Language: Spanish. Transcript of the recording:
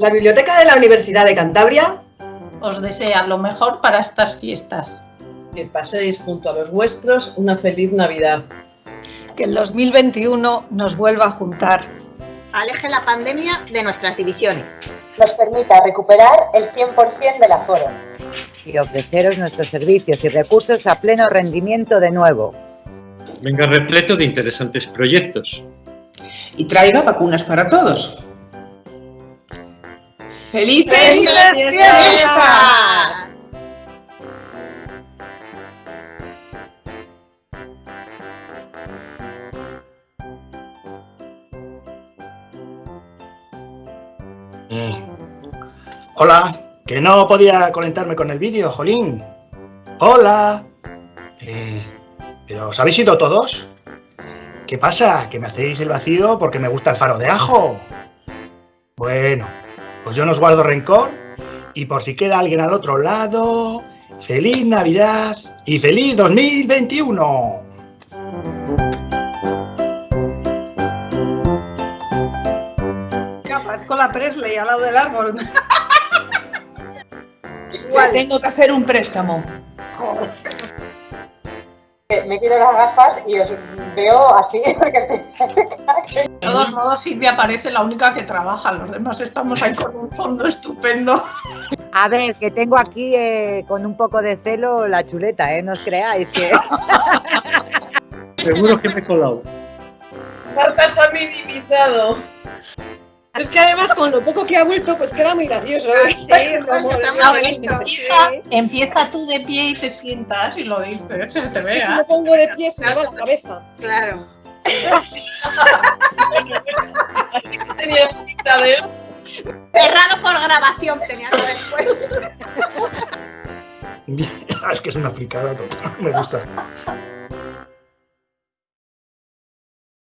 La Biblioteca de la Universidad de Cantabria os desea lo mejor para estas fiestas. Que paséis junto a los vuestros una feliz Navidad. Que el 2021 nos vuelva a juntar. Aleje la pandemia de nuestras divisiones. Nos permita recuperar el 100% del aforo. Y ofreceros nuestros servicios y recursos a pleno rendimiento de nuevo. Venga repleto de interesantes proyectos. Y traiga vacunas para todos. ¡Felices, ¡Felices fiestas! Hola, que no podía conectarme con el vídeo, Jolín. Hola. Eh, ¿Pero os habéis ido todos? ¿Qué pasa? ¿Que me hacéis el vacío porque me gusta el faro de ajo? Bueno, pues yo no os guardo rencor y por si queda alguien al otro lado, ¡Feliz Navidad y feliz 2021! Parezco la Presley al lado del árbol. Igual. Tengo que hacer un préstamo. Me quito las gafas y os veo así porque estoy... De todos modos, Silvia parece la única que trabaja, los demás estamos ahí con un fondo estupendo. A ver, que tengo aquí eh, con un poco de celo la chuleta, ¿eh? No os creáis que... Seguro que me he colado. Marta se ha minimizado. Es que además con lo poco que ha vuelto, pues queda muy gracioso. ¿eh? Sí, empieza, empieza tú de pie y te sientas y lo dices, se te Es que vea. si me pongo de pie se me va la cabeza. Claro. Así que tenía pinta de... Cerrado por grabación tenía que después. es que es una fricada total. Me gusta.